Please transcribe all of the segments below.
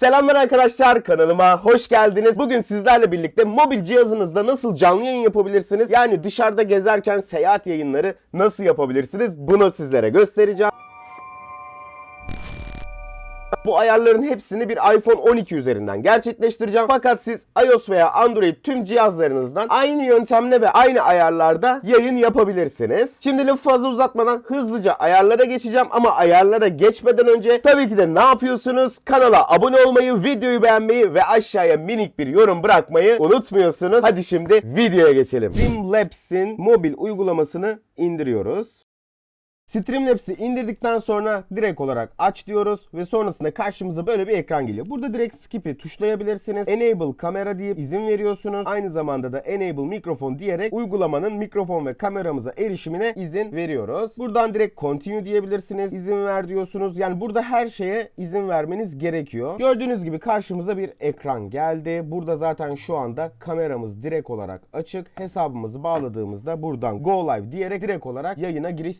Selamlar arkadaşlar kanalıma hoş geldiniz. Bugün sizlerle birlikte mobil cihazınızda nasıl canlı yayın yapabilirsiniz? Yani dışarıda gezerken seyahat yayınları nasıl yapabilirsiniz? Bunu sizlere göstereceğim. Bu ayarların hepsini bir iPhone 12 üzerinden gerçekleştireceğim. Fakat siz iOS veya Android tüm cihazlarınızdan aynı yöntemle ve aynı ayarlarda yayın yapabilirsiniz. Şimdi lafı fazla uzatmadan hızlıca ayarlara geçeceğim ama ayarlara geçmeden önce tabii ki de ne yapıyorsunuz? Kanala abone olmayı, videoyu beğenmeyi ve aşağıya minik bir yorum bırakmayı unutmuyorsunuz. Hadi şimdi videoya geçelim. Streamlabs'in mobil uygulamasını indiriyoruz. Streamlabs'i indirdikten sonra direkt olarak aç diyoruz ve sonrasında karşımıza böyle bir ekran geliyor. Burada direkt skip'i tuşlayabilirsiniz. Enable kamera deyip izin veriyorsunuz. Aynı zamanda da enable mikrofon diyerek uygulamanın mikrofon ve kameramıza erişimine izin veriyoruz. Buradan direkt continue diyebilirsiniz. İzin ver diyorsunuz. Yani burada her şeye izin vermeniz gerekiyor. Gördüğünüz gibi karşımıza bir ekran geldi. Burada zaten şu anda kameramız direkt olarak açık. Hesabımızı bağladığımızda buradan go live diyerek direkt olarak yayına giriş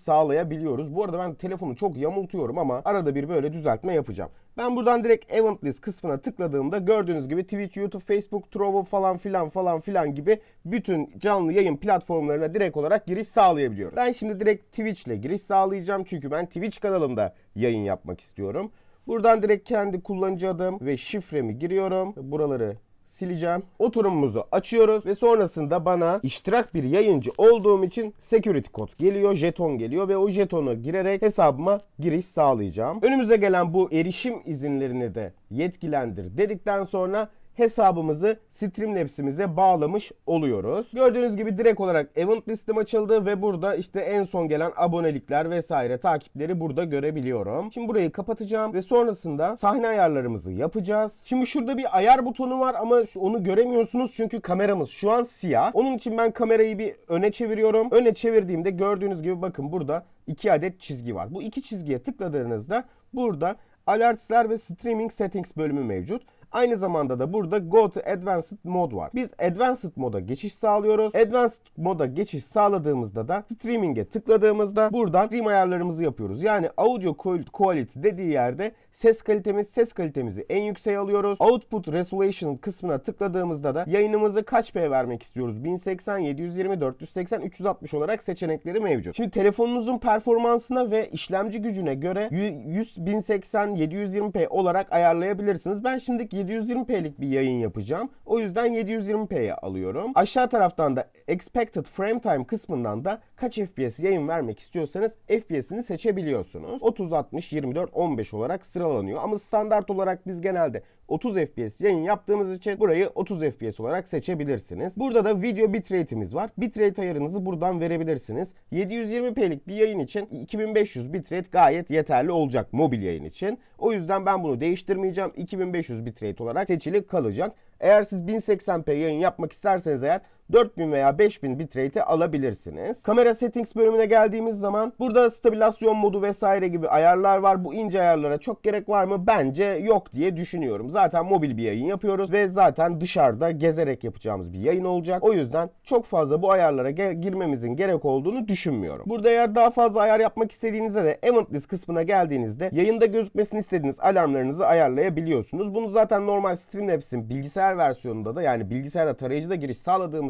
sağlayabiliyoruz. Bu arada ben telefonu çok yamultuyorum ama arada bir böyle düzeltme yapacağım. Ben buradan direkt event list kısmına tıkladığımda gördüğünüz gibi Twitch, YouTube, Facebook, Trovo falan filan falan filan gibi bütün canlı yayın platformlarına direkt olarak giriş sağlayabiliyorum. Ben şimdi direkt Twitch ile giriş sağlayacağım çünkü ben Twitch kanalımda yayın yapmak istiyorum. Buradan direkt kendi kullanıcı adım ve şifremi giriyorum. Buraları sileceğim. Oturumumuzu açıyoruz ve sonrasında bana iştirak bir yayıncı olduğum için security kod geliyor, jeton geliyor ve o jetonu girerek hesabıma giriş sağlayacağım. Önümüze gelen bu erişim izinlerini de yetkilendir dedikten sonra hesabımızı Streamlabs'imize bağlamış oluyoruz. Gördüğünüz gibi direkt olarak event listim açıldı ve burada işte en son gelen abonelikler vesaire takipleri burada görebiliyorum. Şimdi burayı kapatacağım ve sonrasında sahne ayarlarımızı yapacağız. Şimdi şurada bir ayar butonu var ama onu göremiyorsunuz çünkü kameramız şu an siyah. Onun için ben kamerayı bir öne çeviriyorum. Öne çevirdiğimde gördüğünüz gibi bakın burada iki adet çizgi var. Bu iki çizgiye tıkladığınızda burada Alertsler ve Streaming Settings bölümü mevcut. Aynı zamanda da burada Go to Advanced Mode var. Biz Advanced moda geçiş sağlıyoruz. Advanced moda geçiş sağladığımızda da Streaming'e tıkladığımızda buradan stream ayarlarımızı yapıyoruz. Yani Audio Quality dediği yerde ses kalitemiz, ses kalitemizi en yükseğe alıyoruz. Output Resolution kısmına tıkladığımızda da yayınımızı kaç P vermek istiyoruz? 1080, 720, 480, 360 olarak seçenekleri mevcut. Şimdi telefonunuzun performansına ve işlemci gücüne göre 100, 1080, 720p olarak ayarlayabilirsiniz. Ben şimdi 720p'lik bir yayın yapacağım. O yüzden 720p'ye alıyorum. Aşağı taraftan da Expected Frame Time kısmından da kaç FPS yayın vermek istiyorsanız FPS'ini seçebiliyorsunuz. 30, 60, 24, 15 olarak sıralanıyor. Ama standart olarak biz genelde 30 FPS yayın yaptığımız için burayı 30 FPS olarak seçebilirsiniz. Burada da video bitrate'imiz var. Bitrate ayarınızı buradan verebilirsiniz. 720p'lik bir yayın için 2500 bitrate gayet yeterli olacak mobil yayın için. O yüzden ben bunu değiştirmeyeceğim. 2500 bitrate olarak seçili kalacak. Eğer siz 1080p yayın yapmak isterseniz eğer 4000 veya 5000 bitrate'i alabilirsiniz. Kamera settings bölümüne geldiğimiz zaman burada stabilizasyon modu vesaire gibi ayarlar var. Bu ince ayarlara çok gerek var mı? Bence yok diye düşünüyorum. Zaten mobil bir yayın yapıyoruz ve zaten dışarıda gezerek yapacağımız bir yayın olacak. O yüzden çok fazla bu ayarlara girmemizin gerek olduğunu düşünmüyorum. Burada eğer daha fazla ayar yapmak istediğinizde de Event List kısmına geldiğinizde yayında gözükmesini istediğiniz alarmlarınızı ayarlayabiliyorsunuz. Bunu zaten normal Streamlabs'in bilgisayar versiyonunda da yani bilgisayarda tarayıcıda giriş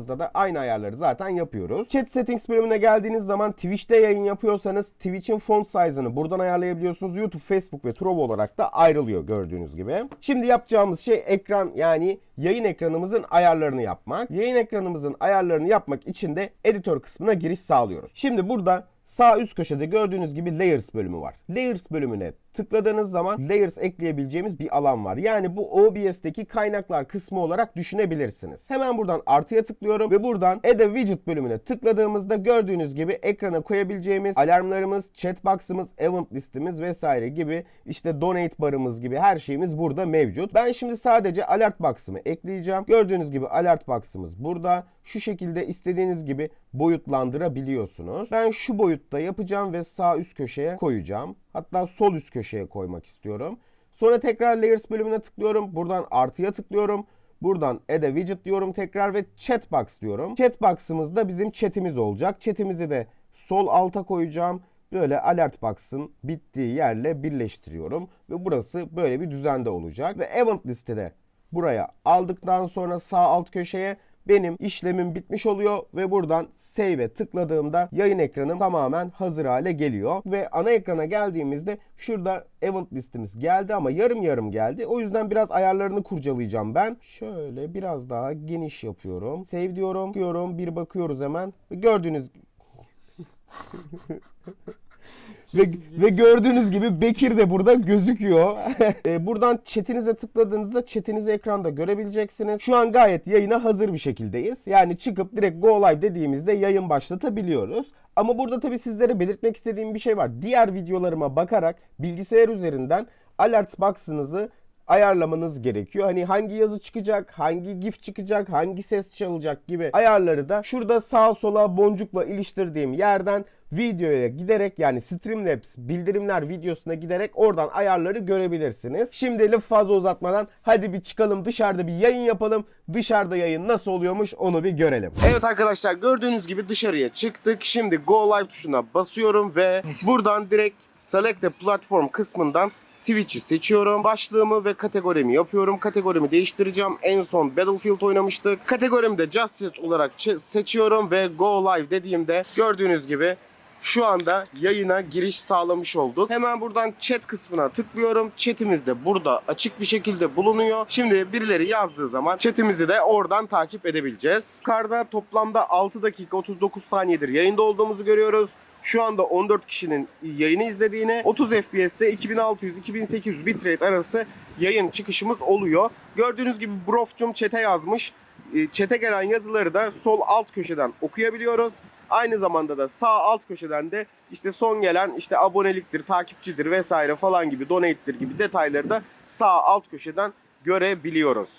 sağladığımızda da aynı ayarları zaten yapıyoruz. Chat Settings bölümüne geldiğiniz zaman Twitch'te yayın yapıyorsanız Twitch'in font size'ını buradan ayarlayabiliyorsunuz. YouTube, Facebook ve Trovo olarak da ayrılıyor gördüğünüz gibi. Şimdi yapacağımız şey ekran yani yayın ekranımızın ayarlarını yapmak. Yayın ekranımızın ayarlarını yapmak için de editör kısmına giriş sağlıyoruz. Şimdi burada Sağ üst köşede gördüğünüz gibi Layers bölümü var. Layers bölümüne tıkladığınız zaman Layers ekleyebileceğimiz bir alan var. Yani bu OBS'teki kaynaklar kısmı olarak düşünebilirsiniz. Hemen buradan artıya tıklıyorum ve buradan Add a Widget bölümüne tıkladığımızda gördüğünüz gibi ekrana koyabileceğimiz alarmlarımız, chatbox'ımız, event listimiz vesaire gibi işte donate barımız gibi her şeyimiz burada mevcut. Ben şimdi sadece alert box'ımı ekleyeceğim. Gördüğünüz gibi alert box'ımız burada. Şu şekilde istediğiniz gibi boyutlandırabiliyorsunuz. Ben şu boyutta yapacağım ve sağ üst köşeye koyacağım. Hatta sol üst köşeye koymak istiyorum. Sonra tekrar Layers bölümüne tıklıyorum. Buradan artıya tıklıyorum. Buradan Add a Widget diyorum tekrar ve Chatbox diyorum. Chatbox'ımızda bizim chatimiz olacak. Chatimizi de sol alta koyacağım. böyle alert box'ın bittiği yerle birleştiriyorum ve burası böyle bir düzende olacak ve event listede buraya aldıktan sonra sağ alt köşeye benim işlemim bitmiş oluyor ve buradan save'e tıkladığımda yayın ekranım tamamen hazır hale geliyor. Ve ana ekrana geldiğimizde şurada event listemiz geldi ama yarım yarım geldi. O yüzden biraz ayarlarını kurcalayacağım ben. Şöyle biraz daha geniş yapıyorum. Save diyorum, bir bakıyoruz hemen. Gördüğünüz ve, ve gördüğünüz gibi Bekir de burada gözüküyor. E, Buradan chatinize tıkladığınızda chatinizi ekranda görebileceksiniz. Şu an gayet yayına hazır bir şekildeyiz. Yani çıkıp direkt go live dediğimizde yayın başlatabiliyoruz. Ama burada tabii sizlere belirtmek istediğim bir şey var. Diğer videolarıma bakarak bilgisayar üzerinden alert box'ınızı ayarlamanız gerekiyor. Hani hangi yazı çıkacak, hangi gif çıkacak, hangi ses çalacak gibi ayarları da şurada sağa sola boncukla iliştirdiğim yerden videoya giderek yani Streamlabs bildirimler videosuna giderek oradan ayarları görebilirsiniz. Şimdi lafı fazla uzatmadan hadi bir çıkalım dışarıda bir yayın yapalım. Dışarıda yayın nasıl oluyormuş onu bir görelim. Evet arkadaşlar gördüğünüz gibi dışarıya çıktık. Şimdi Go Live tuşuna basıyorum ve buradan direkt Select a Platform kısmından Twitch'i seçiyorum. Başlığımı ve kategorimi yapıyorum. Kategorimi değiştireceğim. En son Battlefield oynamıştık. Kategorimi de Just Chat olarak seçiyorum ve Go Live dediğimde gördüğünüz gibi şu anda yayına giriş sağlamış olduk. Hemen buradan chat kısmına tıklıyorum. Chatimiz de burada açık bir şekilde bulunuyor. Şimdi birileri yazdığı zaman chatimizi de oradan takip edebileceğiz. Yukarıda toplamda 6 dakika 39 saniyedir yayında olduğumuzu görüyoruz. Şu anda 14 kişinin yayını izlediğini, 30 FPS'te 2600-2800 bitrate arası yayın çıkışımız oluyor. Gördüğünüz gibi Brofcum chat'e yazmış. E, Chat'e gelen yazıları da sol alt köşeden okuyabiliyoruz. Aynı zamanda da sağ alt köşeden de işte son gelen işte aboneliktir, takipçidir vesaire falan gibi donate'tir gibi detayları da sağ alt köşeden görebiliyoruz.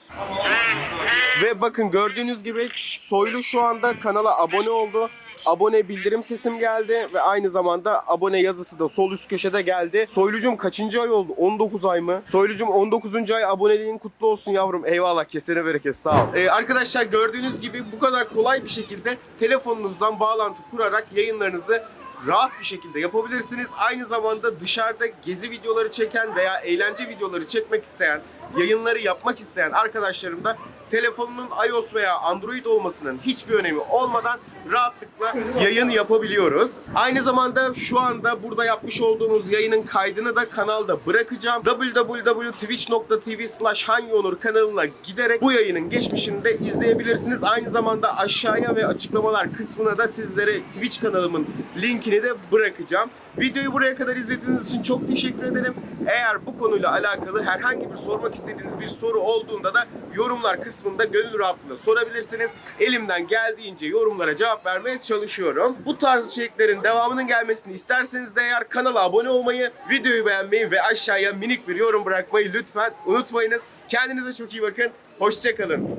Ve bakın gördüğünüz gibi Soylu şu anda kanala abone oldu. Abone bildirim sesim geldi ve aynı zamanda abone yazısı da sol üst köşede geldi. Soylucum kaçıncı ay oldu? 19 ay mı? Soylucum 19. ay aboneliğin kutlu olsun yavrum. Eyvallah kesene bereket sağ ol. Ee, arkadaşlar gördüğünüz gibi bu kadar kolay bir şekilde telefonunuzdan bağlantı kurarak yayınlarınızı rahat bir şekilde yapabilirsiniz. Aynı zamanda dışarıda gezi videoları çeken veya eğlence videoları çekmek isteyen, yayınları yapmak isteyen arkadaşlarım da telefonunun iOS veya Android olmasının hiçbir önemi olmadan rahatlıkla yayın yapabiliyoruz. Aynı zamanda şu anda burada yapmış olduğumuz yayının kaydını da kanalda bırakacağım. www.twitch.tv slash Hanyonur kanalına giderek bu yayının geçmişini de izleyebilirsiniz. Aynı zamanda aşağıya ve açıklamalar kısmına da sizlere Twitch kanalımın linkini de bırakacağım. Videoyu buraya kadar izlediğiniz için çok teşekkür ederim. Eğer bu konuyla alakalı herhangi bir sormak istediğiniz bir soru olduğunda da yorumlar kısmında gönül rahatlığıyla sorabilirsiniz. Elimden geldiğince yorumlara cevap vermeye çalışıyorum. Bu tarz içeriklerin devamının gelmesini isterseniz de eğer kanala abone olmayı, videoyu beğenmeyi ve aşağıya minik bir yorum bırakmayı lütfen unutmayınız. Kendinize çok iyi bakın. Hoşçakalın.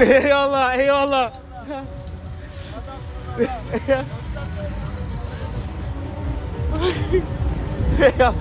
Eyvallah, eyvallah. eyvallah.